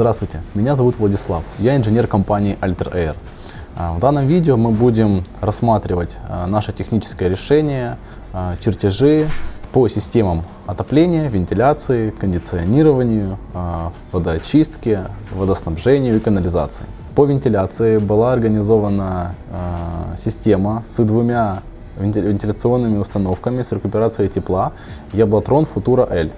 Здравствуйте, меня зовут Владислав, я инженер компании Alter Air. А, в данном видео мы будем рассматривать а, наше техническое решение, а, чертежи по системам отопления, вентиляции, кондиционированию, водоочистки, водоснабжению и канализации. По вентиляции была организована система с двумя вентиляционными установками с рекуперацией тепла Яблотрон Futura L.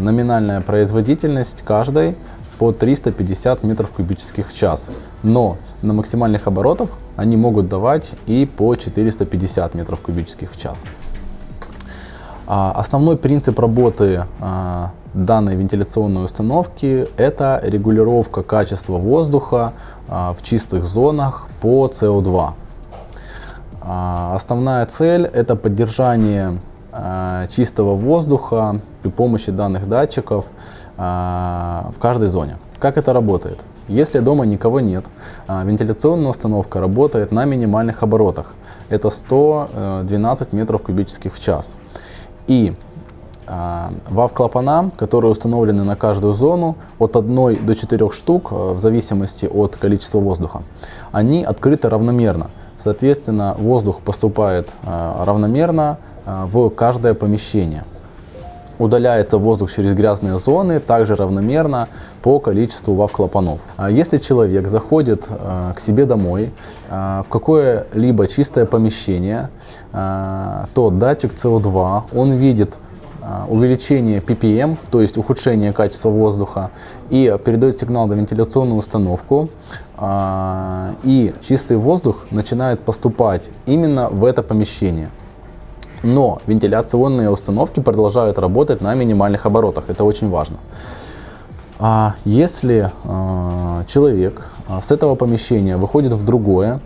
Номинальная производительность каждой по 350 метров кубических в час. Но на максимальных оборотах они могут давать и по 450 метров кубических в час. А, основной принцип работы а, данной вентиляционной установки – это регулировка качества воздуха а, в чистых зонах по CO2. Основная цель – это поддержание чистого воздуха при помощи данных датчиков в каждой зоне. Как это работает? Если дома никого нет, э, вентиляционная установка работает на минимальных оборотах. Это 112 метров кубических в час. И ВАВ-клапана, которые установлены на каждую зону, от 1 до 4 штук, в зависимости от количества воздуха, они открыты равномерно. Соответственно, воздух поступает равномерно а, в каждое помещение. Удаляется воздух через грязные зоны также равномерно по количеству ВАВ-клапанов. А если человек заходит а, к себе домой в какое-либо чистое помещение, то датчик CO2, он видит увеличение ppm, то есть ухудшение качества воздуха, и передает сигнал на вентиляционную установку, и чистый воздух начинает поступать именно в это помещение. Но вентиляционные установки продолжают работать на минимальных оборотах. Это очень важно. А если э, человек а, с этого помещения выходит в другое,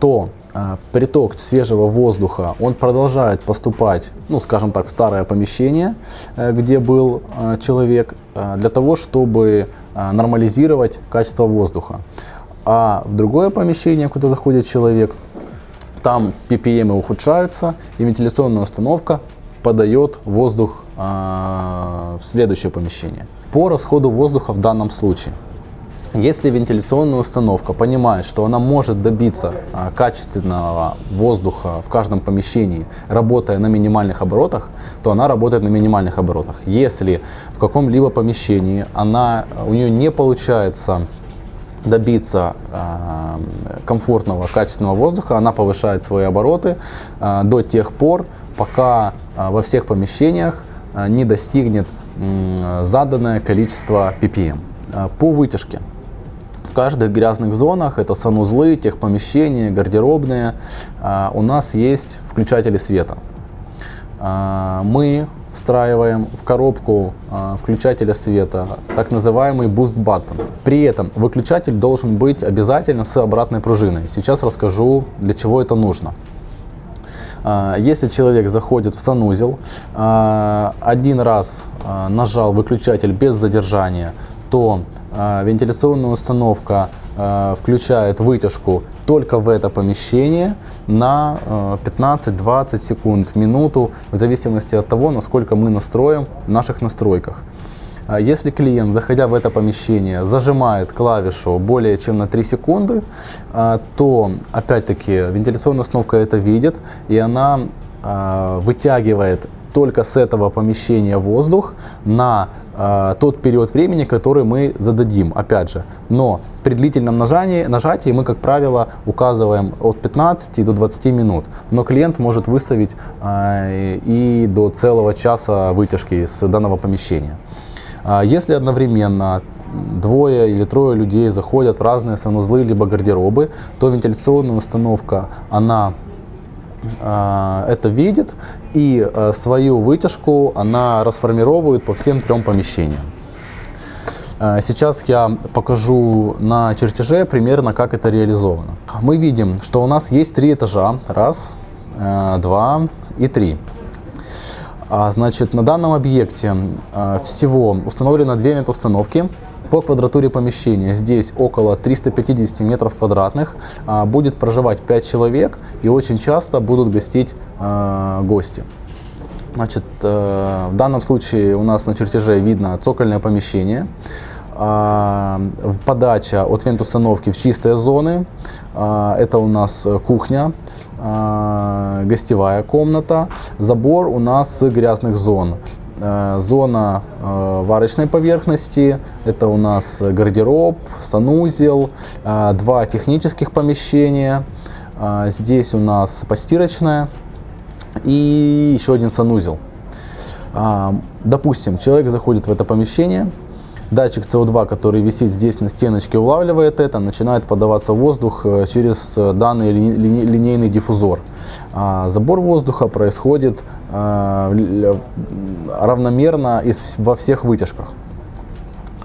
то э, приток свежего воздуха он продолжает поступать, ну, скажем так, в старое помещение, э, где был э, человек, э, для того, чтобы э, нормализировать качество воздуха. А в другое помещение, куда заходит человек, там ppm ухудшаются, и вентиляционная установка подает воздух э, в следующее помещение. По расходу воздуха в данном случае. Если вентиляционная установка понимает, что она может добиться а, качественного воздуха в каждом помещении, работая на минимальных оборотах, то она работает на минимальных оборотах. Если в каком-либо помещении она, у нее не получается добиться э, комфортного, качественного воздуха, она повышает свои обороты э, до тех пор, пока э, во всех помещениях не достигнет заданное количество ppm. Э, по вытяжке. В каждых грязных зонах, это санузлы, техпомещения, гардеробные, у нас есть включатели света. Мы встраиваем в коробку э, включателя света так называемый Boost Button. При этом выключатель должен быть обязательно с обратной пружиной. Сейчас расскажу, для чего это нужно. Э, если человек заходит в санузел, э, один раз нажал выключатель без задержания, то вентиляционная установка включает вытяжку только в это помещение на 15-20 э, секунд, минуту, в зависимости от того, насколько мы настроим в наших настройках. А если клиент, заходя в это помещение, зажимает клавишу более чем на 3 секунды, э, то, опять-таки, вентиляционная установка это видит, и она э, вытягивает только с этого помещения воздух на э, тот период времени, который мы зададим, опять же. Но при длительном нажатии, нажатии мы, как правило, указываем от 15 до 20 минут. Но клиент может выставить э, и до целого часа вытяжки с данного помещения. Э, если одновременно двое или трое людей заходят в разные санузлы либо гардеробы, то вентиляционная установка, она а, это видит и а, свою вытяжку она расформировывает по всем трем помещениям. А, сейчас я покажу на чертеже примерно, как это реализовано. Мы видим, что у нас есть три этажа. Раз, два и три. Значит, на данном объекте всего установлено две метустановки по квадратуре помещения здесь около 350 метров квадратных. А, будет проживать 5 человек и очень часто будут гостить а, гости. Значит, э, в данном случае у нас на чертеже видно цокольное помещение. а, подача от вент-установки в чистые зоны. Это у нас кухня, а, гостевая комната. Забор у нас с грязных зон. Зона варочной поверхности, это у нас гардероб, санузел, два технических помещения. Здесь у нас постирочная и еще один санузел. Допустим, человек заходит в это помещение, Датчик CO2, который висит здесь на стеночке, улавливает это, начинает подаваться воздух э, через э, данный линейный диффузор. Забор воздуха происходит э, равномерно во всех вытяжках.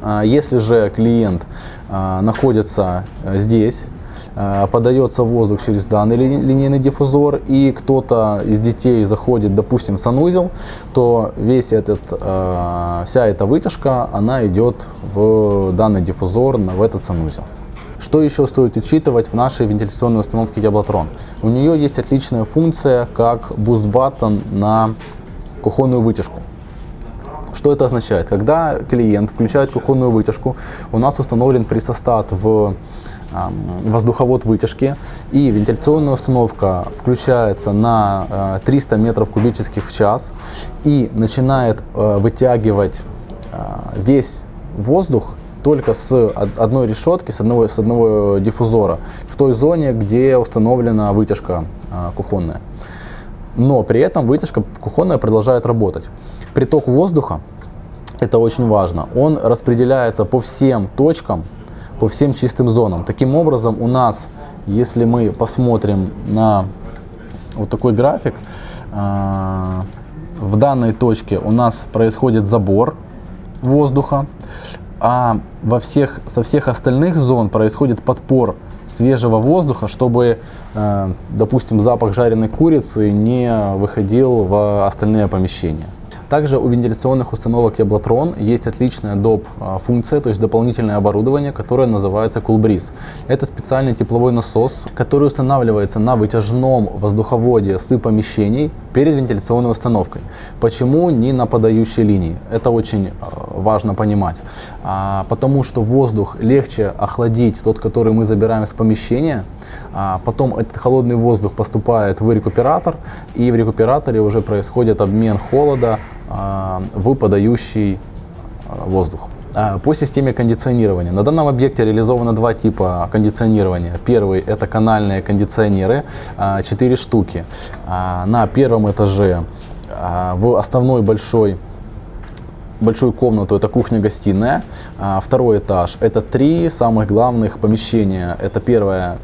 А если же клиент находится здесь, Э, подается воздух через данный линейный диффузор, и кто-то из детей заходит, допустим, в санузел, то весь этот, вся эта вытяжка, она идет в данный диффузор, в этот санузел. Что еще стоит учитывать в нашей вентиляционной установке Jablotron? У нее есть отличная функция, как boost button на кухонную вытяжку. Что это означает? Когда клиент включает кухонную вытяжку, у нас установлен прессостат в воздуховод вытяжки и вентиляционная установка включается на 300 э, метров кубических в час и начинает э, вытягивать э, весь воздух только с одной решетки, с одного, с одного диффузора в той зоне, где установлена вытяжка кухонная. Но при этом вытяжка кухонная продолжает работать. Приток воздуха, это очень важно, он распределяется по всем точкам по всем чистым зонам. Таким образом, у нас, если мы посмотрим на вот такой график, а, в данной точке у нас происходит забор воздуха, а во всех, со всех остальных зон происходит подпор свежего воздуха, чтобы, а, допустим, запах жареной курицы не выходил в остальные помещения. Также у вентиляционных установок Яблотрон есть отличная доп. А, функция, то есть дополнительное оборудование, которое называется CoolBreeze. Это специальный тепловой насос, который устанавливается на вытяжном воздуховоде с помещений перед вентиляционной установкой. Почему не на подающей линии? Это очень а, важно понимать. А, потому что воздух легче охладить, тот, который мы забираем с помещения, потом этот холодный воздух поступает в рекуператор, и в рекуператоре уже происходит обмен холода в подающий а, воздух. А, по системе кондиционирования. На данном объекте реализовано два типа кондиционирования. Первый – это канальные кондиционеры, 4 штуки. На первом этаже в основной большой большую комнату, это кухня-гостиная. Второй этаж – это три самых главных помещения. Это первая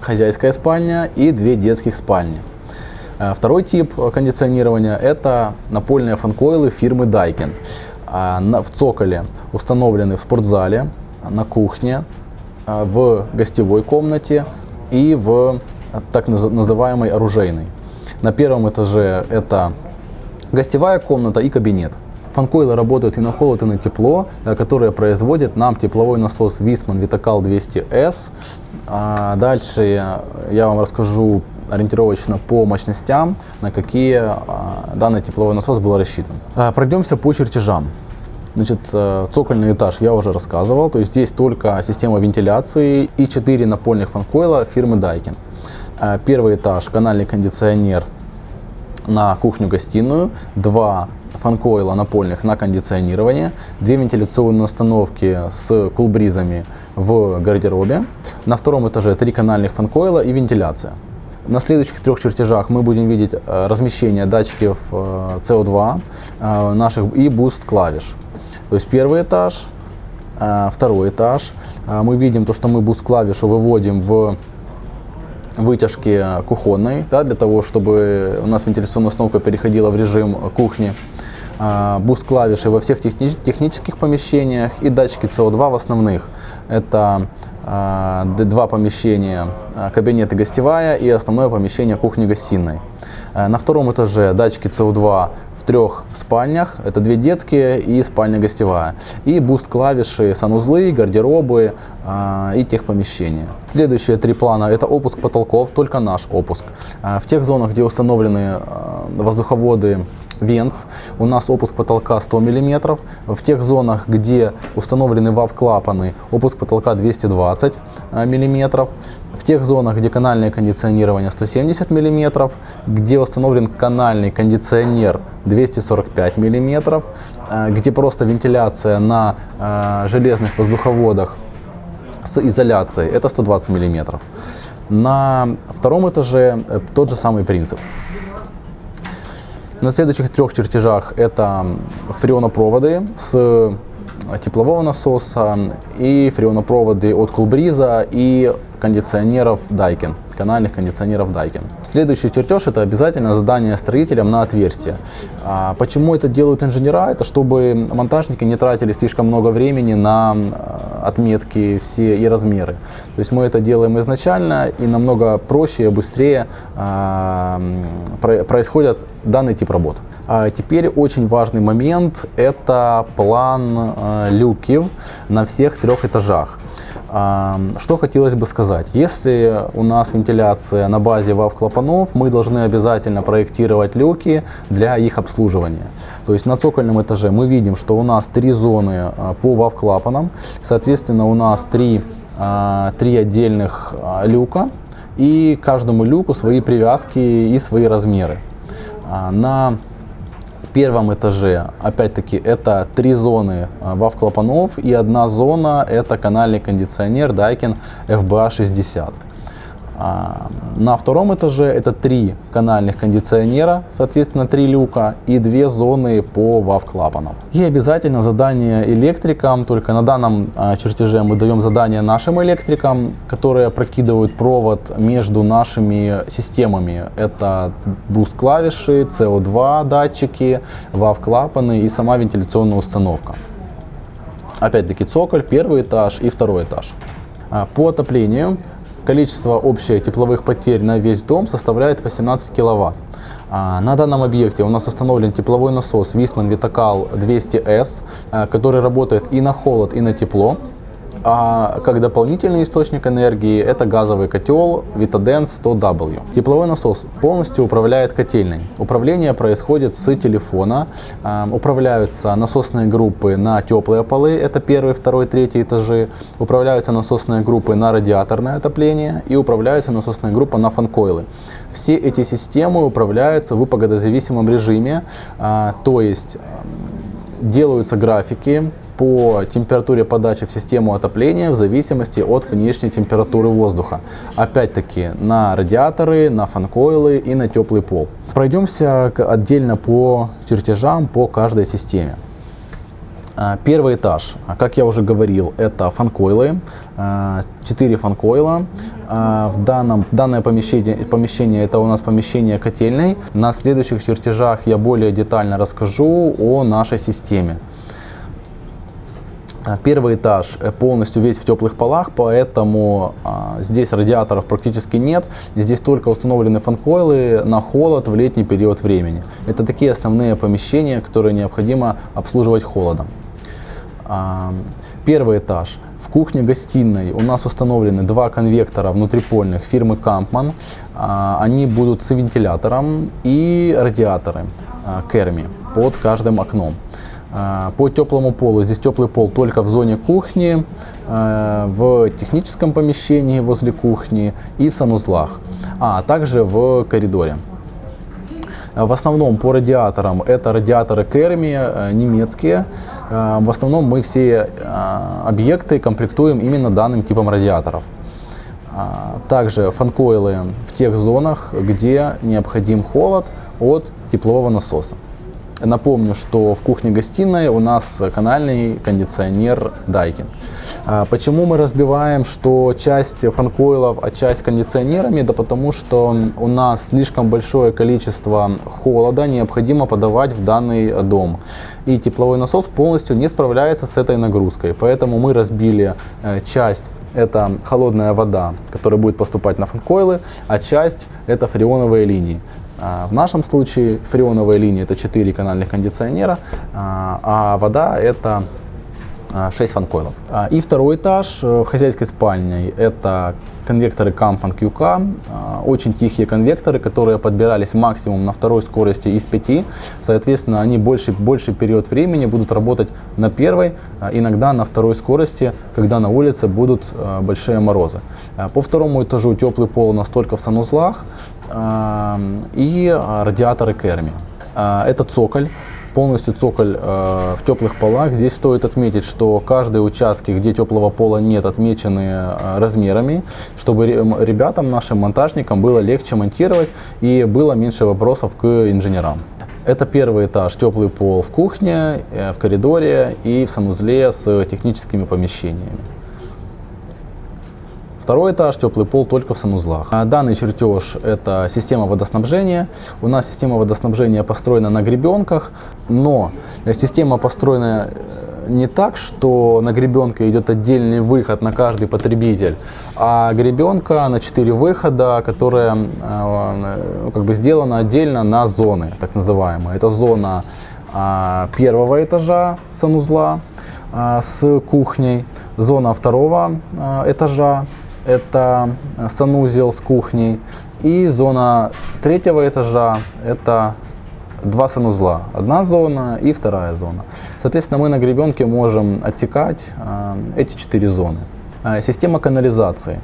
хозяйская спальня и две детских спальни. Э, второй тип кондиционирования – это напольные фанкоилы фирмы Daikin. А, в цоколе установлены в спортзале, на кухне, э, в гостевой комнате и в так называемой оружейной. На первом этаже это гостевая комната и кабинет. Фанкоилы работают и на холод, и на тепло, э, которые производит нам тепловой насос Висман Vitacal 200S. А дальше я вам расскажу ориентировочно по мощностям, на какие а, данный тепловой насос был рассчитан. А, пройдемся по чертежам. Значит, э, цокольный этаж я уже рассказывал, то есть здесь только система вентиляции и 4 напольных фанкойла фирмы Daikin. А, первый этаж канальный кондиционер на кухню-гостиную, два фанкойла напольных на кондиционирование, две вентиляционные установки с CoolBreeze ами в гардеробе. На втором этаже три канальных фанкойла и вентиляция. На следующих трех чертежах мы будем видеть э, размещение датчиков CO2 э, наших и boost клавиш. То есть первый этаж, э, второй этаж. Мы видим то, что мы boost клавишу выводим в вытяжки кухонной, да, для того, чтобы у нас вентиляционная установка переходила в режим кухни. Boost клавиши во всех техни технических помещениях и датчики CO2 в основных. Это два помещения, а, кабинет и гостевая и основное помещение кухни-гостиной. А, на втором этаже датчики СО2 в трех спальнях, это две детские и спальня гостевая. И буст-клавиши, санузлы, гардеробы и техпомещения. Следующие три плана это опуск потолков, только наш опуск. В тех зонах, где установлены воздуховоды венц. У нас опуск потолка 100 мм. В тех зонах, где установлены вав-клапаны, опуск потолка 220 мм. В тех зонах, где канальное кондиционирование 170 мм, где установлен канальный кондиционер 245 мм, где просто вентиляция на э, железных воздуховодах с изоляцией, это 120 мм. На втором этаже э, тот же самый принцип. На следующих трех чертежах это фреонопроводы с теплового насоса и фреонопроводы от Кулбриза и кондиционеров Daikin, канальных кондиционеров Daikin. Следующий чертеж это обязательно задание строителям на отверстие. А почему это делают инженера? Это чтобы монтажники не тратили слишком много времени на отметки все и размеры. То есть мы это делаем изначально и намного проще и быстрее э, происходит данный тип работ. А теперь очень важный момент – это план люков на всех трех этажах. Что хотелось бы сказать? Если у нас вентиляция на базе ВАВ-клапанов, мы должны обязательно проектировать люки для их обслуживания. То есть на цокольном этаже мы видим, что у нас три зоны а, по ВАВ-клапанам, соответственно у нас три, а, три отдельных а, люка, и каждому люку свои привязки и свои размеры. На первом этаже, опять-таки, это три зоны ВАВ-клапанов и одна зона это канальный кондиционер Daikin FBA60. А, на втором этаже это три канальных кондиционера, соответственно три люка и две зоны по ВАВ-клапанам. И обязательно задание электрикам, только на данном а, чертеже мы даем задание нашим электрикам, которые прокидывают провод между нашими системами. Это буст-клавиши, CO2 датчики, ВАВ-клапаны и сама вентиляционная установка. Опять-таки цоколь, первый этаж и второй этаж. А, по отоплению Количество общих тепловых потерь на весь дом составляет 18 киловатт. А, на данном объекте у нас установлен тепловой насос Wiesmann Vitacal 200S, который работает и на холод, и на тепло. А как дополнительный источник энергии это газовый котел Vitadens 100W. Тепловой насос полностью управляет котельной. Управление происходит с телефона. Управляются насосные группы на теплые полы, это первый, второй, третий этажи. Управляются насосные группы на радиаторное отопление и управляется насосная группа на фанкойлы. Все эти системы управляются в погодозависимом режиме, а, то есть делаются графики по температуре подачи в систему отопления в зависимости от внешней температуры воздуха. Опять-таки на радиаторы, на фанкойлы и на теплый пол. Пройдемся отдельно по чертежам по каждой системе. А, первый этаж, как я уже говорил, это фанкойлы, 4 фанкойла. А, в данном, данное помещение, помещение это у нас помещение котельной. На следующих чертежах я более детально расскажу о нашей системе. А, первый этаж э, полностью весь в теплых полах, поэтому а, здесь радиаторов практически нет. Здесь только установлены фанкойлы на холод в летний период времени. Это такие основные помещения, которые необходимо обслуживать холодом. А, первый этаж. В кухне-гостиной у нас установлены два конвектора внутрипольных фирмы Kampmann. А, они будут с вентилятором и радиаторы а, Керми под каждым окном. А, по теплому полу, здесь теплый пол только в зоне кухни, а, в техническом помещении возле кухни и в санузлах, а также в коридоре. В основном по радиаторам это радиаторы Керми, э, немецкие. А, в основном мы все объекты комплектуем именно данным типом радиаторов. Также фанкойлы в тех зонах, где необходим холод от теплового насоса. Напомню, что в кухне-гостиной у нас канальный кондиционер Daikin. А почему мы разбиваем, что часть фанкоилов, а часть кондиционерами? Да потому что у нас слишком большое количество холода необходимо подавать в данный дом. И тепловой насос полностью не справляется с этой нагрузкой. Поэтому мы разбили э, часть это холодная вода, которая будет поступать на фанкойлы, а часть это фреоновые линии. А, в нашем случае фреоновая линия это 4 канальных кондиционера, а, а вода это 6 фанкойлов. А, и второй этаж э, хозяйской спальни – это конвекторы Кампан QK, а, очень тихие конвекторы, которые подбирались максимум на второй скорости из 5. Соответственно, они больше, больше период времени будут работать на первой, а, иногда на второй скорости, когда на улице будут большие морозы. По второму этажу теплый пол настолько в санузлах и радиаторы Керми. Это цоколь полностью цоколь э, в теплых полах. Здесь стоит отметить, что каждые участки, где теплого пола нет, отмечены э, размерами, чтобы ребятам, нашим монтажникам было легче монтировать и было меньше вопросов к инженерам. Это первый этаж, теплый пол в кухне, э, в коридоре и в санузле с техническими помещениями. Второй этаж, теплый пол только в санузлах. А данный чертеж – это система водоснабжения. У нас система водоснабжения построена на гребенках, но система построена э, не так, что на гребенке идет отдельный выход на каждый потребитель, а гребенка на 4 выхода, которая э, как бы сделана отдельно на зоны, так называемые. Это зона э, первого этажа санузла э, с кухней, зона второго этажа это санузел с кухней. И зона третьего этажа это два санузла. Одна зона и вторая зона. Соответственно, мы на гребенке можем отсекать э, эти четыре зоны. Э, система канализации.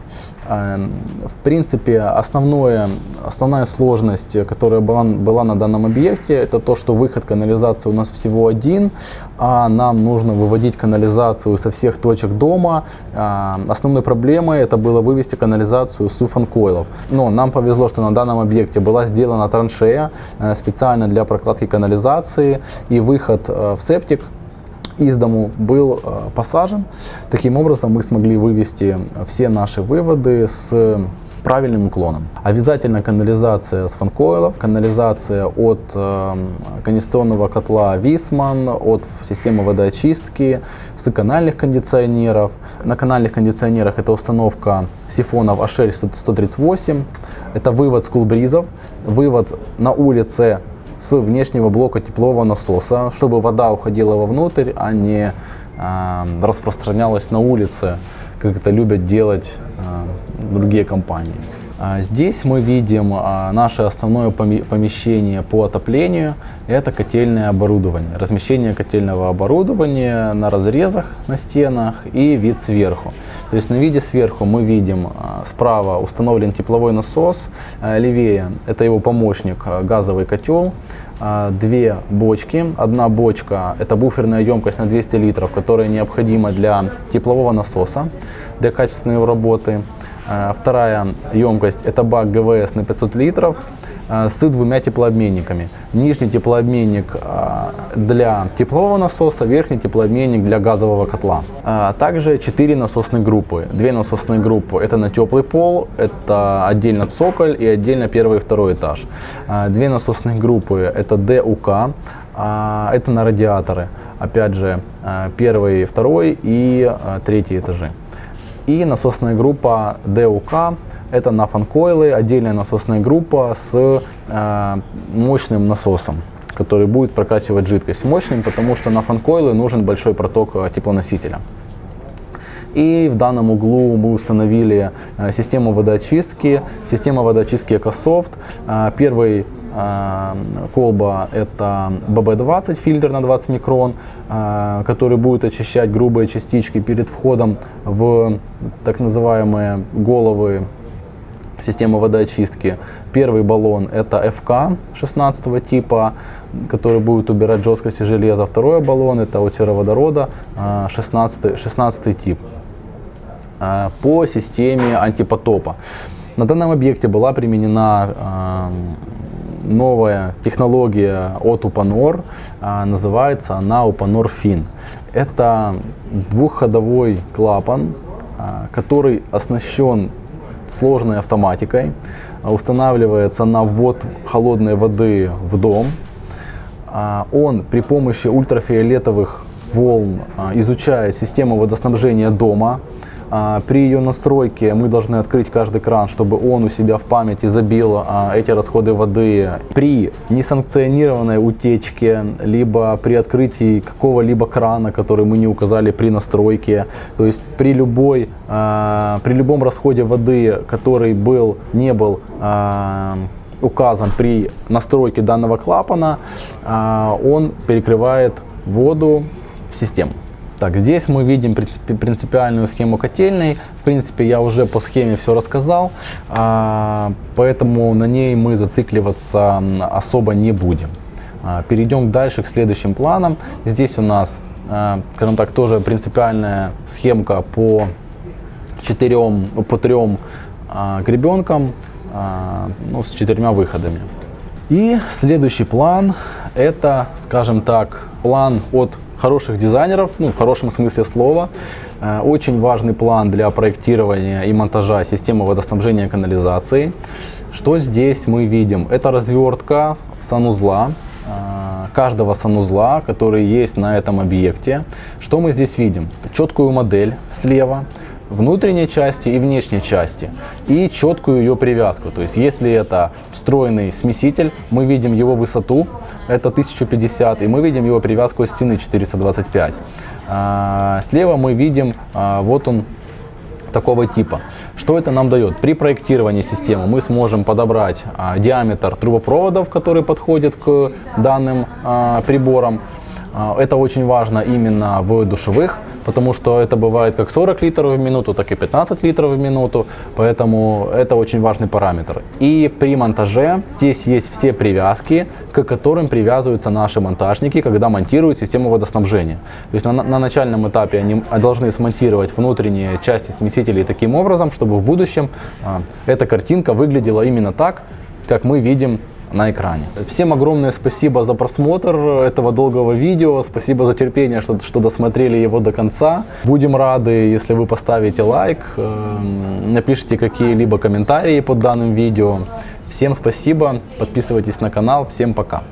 Эм, в принципе, основное, основная сложность, которая была, была на данном объекте, это то, что выход канализации у нас всего один, а нам нужно выводить канализацию со всех точек дома. Э, основной проблемой это было вывести канализацию с уфанкойлов. Но нам повезло, что на данном объекте была сделана траншея э, специально для прокладки канализации и выход в септик из дому был э, посажен. Таким образом мы смогли вывести все наши выводы с правильным уклоном. Обязательно канализация с фанкоилов, канализация от э, кондиционного котла Висман, от системы водоочистки, с канальных кондиционеров. На канальных кондиционерах это установка сифонов HL 138, это вывод с кулбризов, вывод на улице с внешнего блока теплового насоса, чтобы вода уходила вовнутрь, а не э, распространялась на улице, как это любят делать э, другие компании. А здесь мы видим а, наше основное помещение по отоплению. Это котельное оборудование. Размещение котельного оборудования на разрезах на стенах и вид сверху. То есть на виде сверху мы видим а, справа установлен тепловой насос, левее это его помощник газовый котел, две бочки. Одна бочка это буферная емкость на 200 литров, которая необходима для теплового насоса, для качественной его работы. Э, вторая емкость это бак ГВС на 500 литров э, с двумя теплообменниками. Нижний теплообменник э, для теплового насоса, верхний теплообменник для газового котла. А также 4 насосные группы. Две насосные группы это на теплый пол, это отдельно цоколь и отдельно первый и второй этаж. Две насосные группы это ДУК, это на радиаторы. Опять же, первый, второй и третий этажи. И насосная группа DUK, это на фанкойлы, отдельная насосная группа с э, мощным насосом который будет прокачивать жидкость мощным, потому что на фанкойлы нужен большой проток э, теплоносителя. И в данном углу мы установили э, систему водоочистки, система водоочистки EcoSoft. Э, первый колба это BB20 фильтр на 20 микрон, а, который будет очищать грубые частички перед входом в так называемые головы системы водоочистки. Первый баллон это FK 16 типа, который будет убирать жесткости железа. Второй баллон это от сероводорода 16, 16 тип а, по системе антипотопа. На данном объекте была применена новая технология от а, называется она Upanor Fin. Это двухходовой клапан, а, который оснащен сложной автоматикой, устанавливается на ввод холодной воды в дом. А, он при помощи ультрафиолетовых волн изучает систему водоснабжения дома, а, при ее настройке мы должны открыть каждый кран, чтобы он у себя в памяти забил а, эти расходы воды. При несанкционированной утечке, либо при открытии какого-либо крана, который мы не указали при настройке, то есть при, любой, а, при любом расходе воды, который был, не был указан при настройке данного клапана, он перекрывает воду в систему. Так, здесь мы видим принципиальную схему котельной. В принципе, я уже по схеме все рассказал, а, поэтому на ней мы зацикливаться особо не будем. А, перейдем дальше к следующим планам. Здесь у нас, а, скажем так, тоже принципиальная схемка по четырем, по трем гребенкам ну, с четырьмя выходами. И следующий план это, скажем так, план от хороших дизайнеров, ну, в хорошем смысле слова. Э, очень важный план для проектирования и монтажа системы водоснабжения и канализации. Что здесь мы видим? Это развертка санузла, э, каждого санузла, который есть на этом объекте. Что мы здесь видим? Четкую модель слева, внутренней части и внешней части и четкую ее привязку. То есть если это встроенный смеситель, мы видим его высоту, это 1050, и мы видим его привязку стены 425. А, слева мы видим, а, вот он такого типа. Что это нам дает? При проектировании системы мы сможем подобрать а, диаметр трубопроводов, который подходит к данным приборам. Это очень важно именно в душевых потому что это бывает как 40 литров в минуту, так и 15 литров в минуту, поэтому это очень важный параметр. И при монтаже здесь есть все привязки, к которым привязываются наши монтажники, когда монтируют систему водоснабжения. То есть на, на начальном этапе они должны смонтировать внутренние части смесителей таким образом, чтобы в будущем а, эта картинка выглядела именно так, как мы видим на экране. Всем огромное спасибо за просмотр этого долгого видео, спасибо за терпение, что, что досмотрели его до конца. Будем рады, если вы поставите лайк, эм, напишите какие-либо комментарии под данным видео. Всем спасибо, подписывайтесь на канал, всем пока.